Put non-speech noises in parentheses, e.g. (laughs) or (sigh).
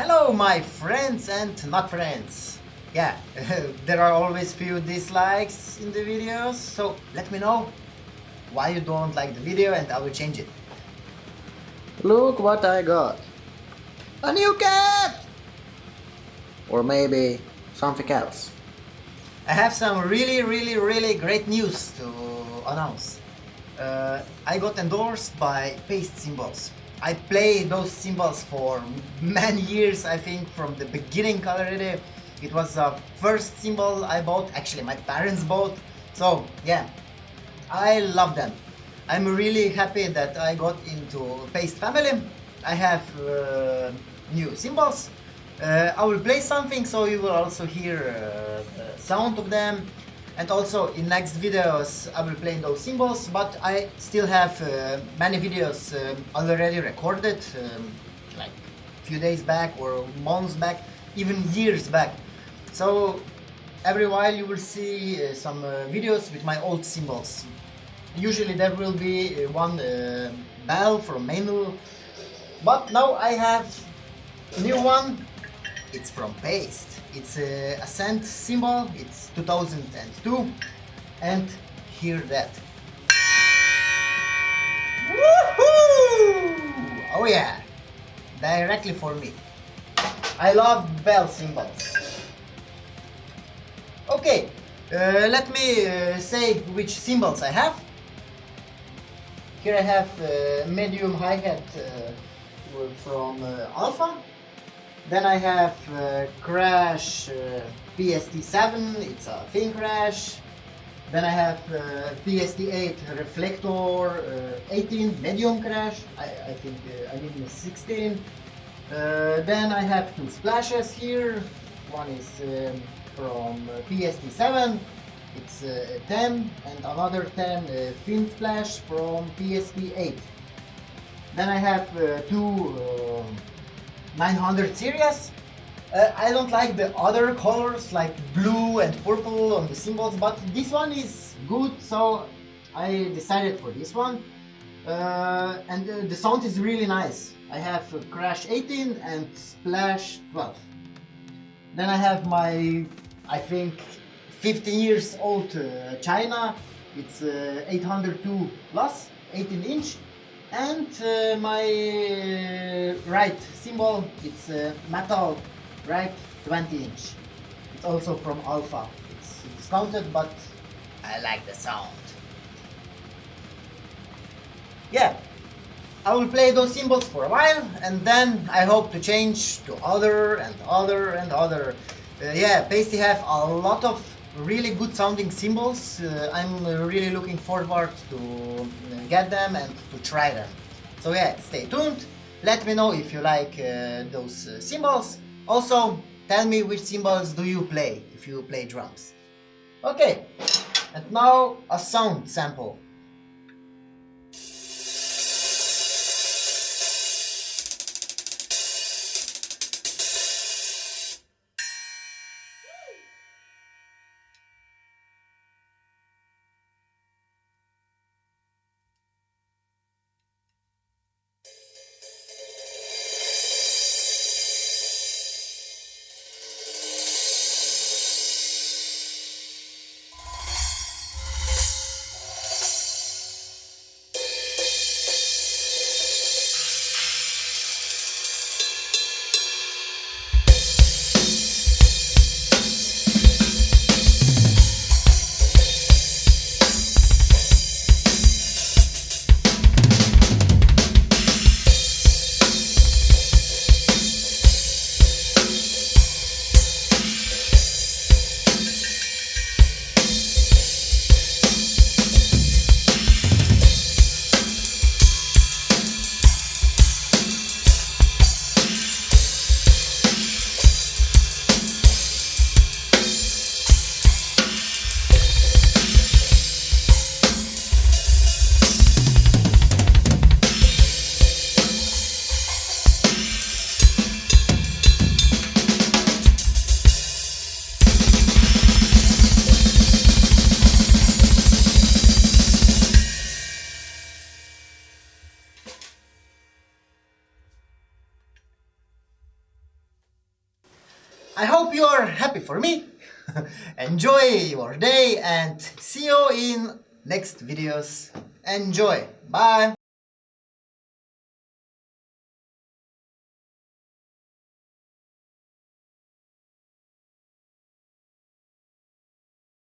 Hello my friends and not friends. Yeah, (laughs) there are always few dislikes in the videos, so let me know why you don't like the video and I will change it. Look what I got. A new cat! Or maybe something else. I have some really really really great news to announce. Uh, I got endorsed by Paiste Cymbals. I play those cymbals for many years, I think, from the beginning already. It was the first cymbal I bought, actually my parents bought. So yeah, I love them. I'm really happy that I got into Paiste family. I have uh, new cymbals. Uh, I will play something so you will also hear uh, the sound of them and also in next videos I will play those cymbals but I still have uh, many videos uh, already recorded um, like few days back or months back even years back. So every while you will see uh, some uh, videos with my old cymbals usually there will be uh, one uh, bell from Meinl but now I have new one it's from Paiste it's a Ascent cymbal, it's 2002 and hear that. Woohoo! Oh yeah, directly for me. I love bell cymbals. Okay, uh, let me uh, say which cymbals I have. Here I have uh, medium hi-hat uh, from uh, Alpha then I have uh, Crash uh, PST7, it's a thin crash. Then I have uh, PST8 Reflector uh, 18 medium crash, I, I think uh, I mean 16. Uh, then I have two splashes here. One is um, from PST7, it's 10, and another 10 thin splash from PST8. Then I have two 900 series. Uh, I don't like the other colors like blue and purple on the cymbals, but this one is good, so I decided for this one. Uh, and uh, the sound is really nice. I have Crash 18 and Splash 12. Then I have my, I think, 15 years old uh, China. It's uh, 802 plus, 18 inch and uh, my uh, ride cymbal it's uh, metal ride 20 inch. It's also from alpha. It's discounted but I like the sound. Yeah. I will play those cymbals for a while and then I hope to change to other and other and other. Uh, yeah Paiste have a lot of really good sounding cymbals. Uh, I'm really looking forward to uh, get them and to try them. So yeah, stay tuned. Let me know if you like uh, those uh, cymbals. Also, tell me which cymbals do you play if you play drums. Okay, and now a sound sample. I hope you're happy for me. (laughs) Enjoy your day and see you in next videos. Enjoy. Bye.